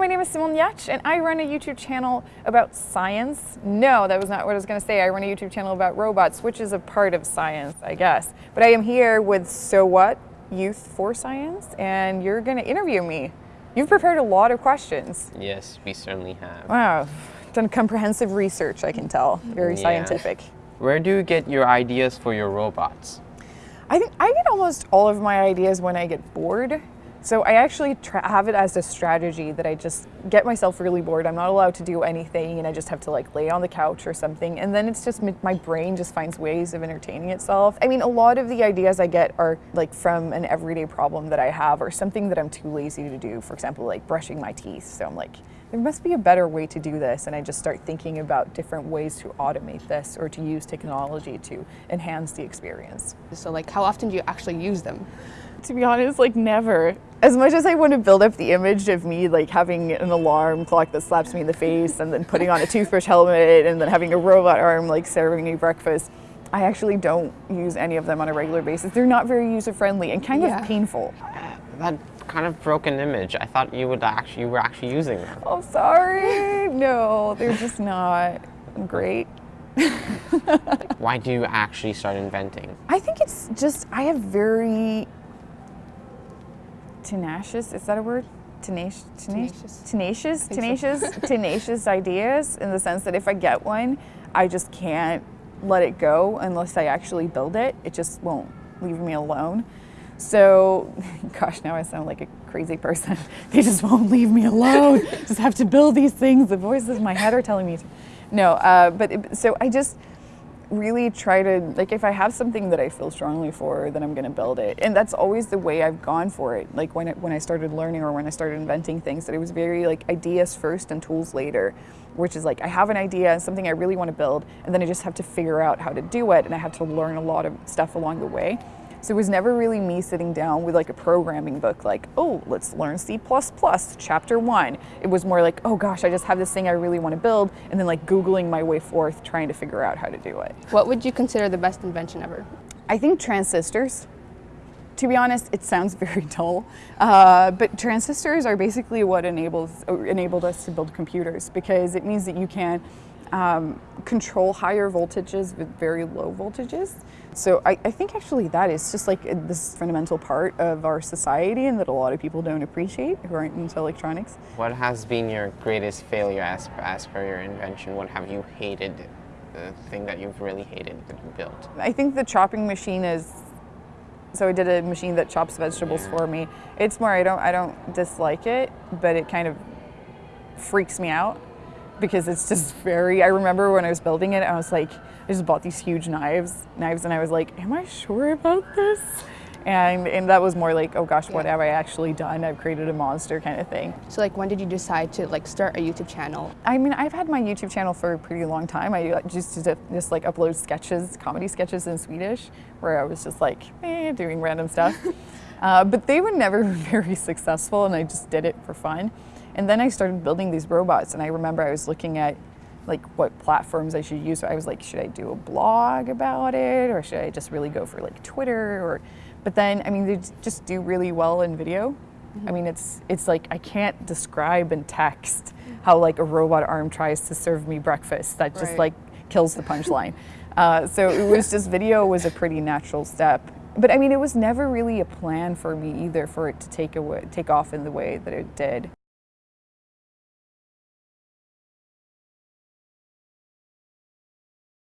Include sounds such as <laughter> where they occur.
my name is Simone Giertz, and I run a YouTube channel about science. No, that was not what I was going to say. I run a YouTube channel about robots, which is a part of science, I guess. But I am here with So What Youth for Science, and you're going to interview me. You've prepared a lot of questions. Yes, we certainly have. Wow, done comprehensive research, I can tell. Very Yeah. scientific. Where do you get your ideas for your robots? I think I get almost all of my ideas when I get bored. So I actually have it as a strategy that I just get myself really bored. I'm not allowed to do anything, and I just have to like lay on the couch or something. And then it's just my brain just finds ways of entertaining itself. I mean, a lot of the ideas I get are like from an everyday problem that I have, or something that I'm too lazy to do. For example, like brushing my teeth. So I'm like, there must be a better way to do this, and I just start thinking about different ways to automate this or to use technology to enhance the experience. So like how often do you actually use them? To be honest, like never. As much as I want to build up the image of me like having an alarm clock that slaps me in the face and then putting on a toothbrush helmet and then having a robot arm like serving me breakfast, I actually don't use any of them on a regular basis. They're not very user friendly and kind Yeah. of painful. Uh, that kind of broken image. I thought you would actually you were actually using them. Oh, sorry. No, they're just not great. <laughs> Why do you actually start inventing? I think it's just I have very tenacious. Is that a word? Tenacious, tenacious, tenacious, think so. tenacious, tenacious <laughs> ideas. In the sense that if I get one, I just can't let it go unless I actually build it. It just won't leave me alone. So, <laughs> gosh, now I sound like a crazy person. <laughs> They just won't leave me alone. <laughs> just have to build these things. The voices in my head are telling me to. No, uh, but it, so I just really try to like if I have something that I feel strongly for, then I'm to build it, and that's always the way I've gone for it. Like when I, when I started learning or when I started inventing things, that it was very like ideas first and tools later, which is like I have an idea, something I really want to build, and then I just have to figure out how to do it, and I had to learn a lot of stuff along the way. So it was never really me sitting down with like a programming book, like, oh, let's learn C, chapter one. It was more like, oh gosh, I just have this thing I really want to build, and then like Googling my way forth, trying to figure out how to do it. What would you consider the best invention ever? I think transistors. To be honest, it sounds <laughs> very dull, uh, but transistors are basically what enables enabled us to build computers because it means that you can um, control higher voltages with very low voltages. So I, I think actually that is just like this fundamental part of our society and that a lot of people don't appreciate who aren't into electronics. What has been your greatest failure as, as per your invention? What have you hated, the thing that you've really hated that you built? I think the chopping machine is. So I did a machine that chops vegetables for me. It's more I don't I don't dislike it, but it kind of freaks me out because it's just very. I remember when I was building it, I was like, I just bought these huge knives, knives, and I was like, Am I sure about this? And and that was more like, oh gosh, what Yeah. have I actually done? I've created a monster kind of thing. So like when did you decide to like start a YouTube channel? I mean, I've had my YouTube channel for a pretty long time. I used to just like upload sketches, comedy sketches in Swedish, where I was just like eh, doing random stuff. <laughs> uh, but they were never <laughs> very successful, and I just did it for fun. And then I started building these robots, and I remember I was looking at like what platforms I should use. I was like, should I do a blog about it, or should I just really go for like Twitter? Or, but then I mean, they just do really well in video. I mean, it's it's like I can't describe in text how like a robot arm tries to serve me breakfast. That just Right. like kills the punchline. uh, so it was <laughs> just video was a pretty natural step. But I mean, it was never really a plan for me either for it to take away, take off in the way that it did.